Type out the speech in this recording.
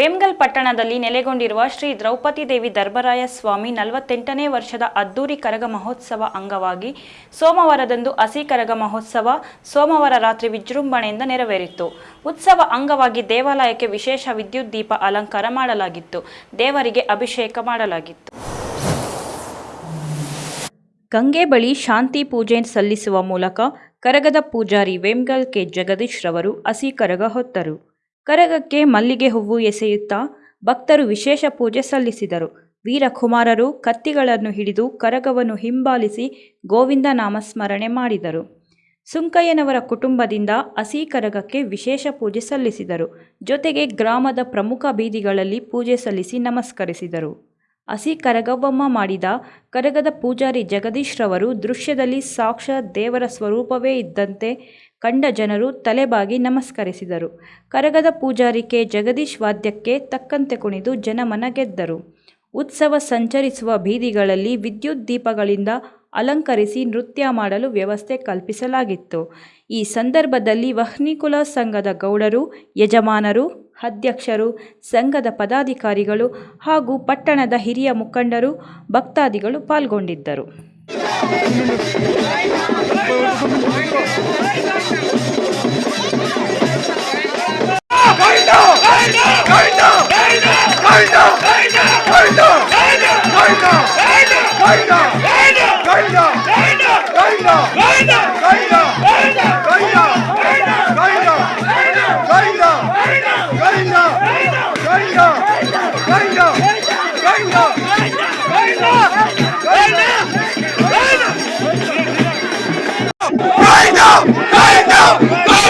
ವೇಮ್ಗಲ್ ಪಟ್ಟಣದಲ್ಲಿ ನೆಲೆಗೊಂಡಿರುವ ಶ್ರೀ ದ್ರೌಪದಿ ದೇವಿ ದರ್ಬರಾಯ ಸ್ವಾಮಿ ನಲವತ್ತೆಂಟನೇ ವರ್ಷದ ಅದ್ದೂರಿ ಕರಗ ಮಹೋತ್ಸವ ಅಂಗವಾಗಿ ಸೋಮವಾರದಂದು ಹಸಿ ಕರಗ ಮಹೋತ್ಸವ ಸೋಮವಾರ ರಾತ್ರಿ ವಿಜೃಂಭಣೆಯಿಂದ ನೆರವೇರಿತು. ಉತ್ಸವ ಅಂಗವಾಗಿ ದೇವಾಲಯಕ್ಕೆ ವಿಶೇಷ ವಿದ್ಯುತ್ ದೀಪ ಅಲಂಕಾರ ಮಾಡಲಾಗಿತ್ತು. ದೇವರಿಗೆ ಅಭಿಷೇಕ ಮಾಡಲಾಗಿತ್ತು. ಗಂಗೆ ಬಳಿ ಶಾಂತಿ ಪೂಜೆ ಸಲ್ಲಿಸುವ ಮೂಲಕ ಕರಗದ ಪೂಜಾರಿ ವೇಮ್ಗಲ್ ಕೆ. ಜಗದೀಶ್ ರವರು ಹಸಿ ಕರಗ ಹೊತ್ತರು. ಕರಗಕ್ಕೆ ಮಲ್ಲಿಗೆ ಹೂವು ಎಸೆಯುತ್ತಾ ಭಕ್ತರು ವಿಶೇಷ ಪೂಜೆ ಸಲ್ಲಿಸಿದರು. ವೀರಕುಮಾರರು ಕತ್ತಿಗಳನ್ನು ಹಿಡಿದು ಕರಗವನ್ನು ಹಿಂಬಾಲಿಸಿ ಗೋವಿಂದ ನಾಮಸ್ಮರಣೆ ಮಾಡಿದರು. ಸುಂಕಯ್ಯನವರ ಕುಟುಂಬದಿಂದ ಹಸಿ ಕರಗಕ್ಕೆ ವಿಶೇಷ ಪೂಜೆ ಸಲ್ಲಿಸಿದರು. ಜೊತೆಗೆ ಗ್ರಾಮದ ಪ್ರಮುಖ ಬೀದಿಗಳಲ್ಲಿ ಪೂಜೆ ಸಲ್ಲಿಸಿ ನಮಸ್ಕರಿಸಿದರು. ಹಸಿ ಕರಗವ್ವಮ್ಮ ಮಾಡಿದ ಕರಗದ ಪೂಜಾರಿ ಜಗದೀಶ್ರವರು ದೃಶ್ಯದಲ್ಲಿ ಸಾಕ್ಷಾತ್ ದೇವರ ಸ್ವರೂಪವೇ ಇದ್ದಂತೆ ಕಂಡ ಜನರು ತಲೆಬಾಗಿ ನಮಸ್ಕರಿಸಿದರು. ಕರಗದ ಪೂಜಾರಿಕೆ ಜಗದೀಶ್ ವಾದ್ಯಕ್ಕೆ ತಕ್ಕಂತೆ ಕುಣಿದು ಜನಮನ ಗೆದ್ದರು ಉತ್ಸವ ಸಂಚರಿಸುವ ಬೀದಿಗಳಲ್ಲಿ ವಿದ್ಯುತ್ ದೀಪಗಳಿಂದ ಅಲಂಕರಿಸಿ ನೃತ್ಯ ಮಾಡಲು ವ್ಯವಸ್ಥೆ ಕಲ್ಪಿಸಲಾಗಿತ್ತು. ಈ ಸಂದರ್ಭದಲ್ಲಿ ವಹ್ನಿಕುಲ ಸಂಘದ ಗೌಡರು, ಯಜಮಾನರು, ಅಧ್ಯಕ್ಷರು, ಸಂಘದ ಪದಾಧಿಕಾರಿಗಳು ಹಾಗೂ ಪಟ್ಟಣದ ಹಿರಿಯ ಮುಖಂಡರು, ಭಕ್ತಾದಿಗಳು ಪಾಲ್ಗೊಂಡಿದ್ದರು. Go! go go go